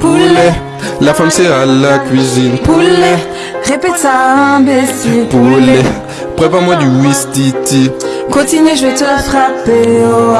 Poulet, la femme c'est à la cuisine. Poulet, répète ça imbécile. Poulet, prépare-moi du whistiti. Continue, je vais te frapper. Oh.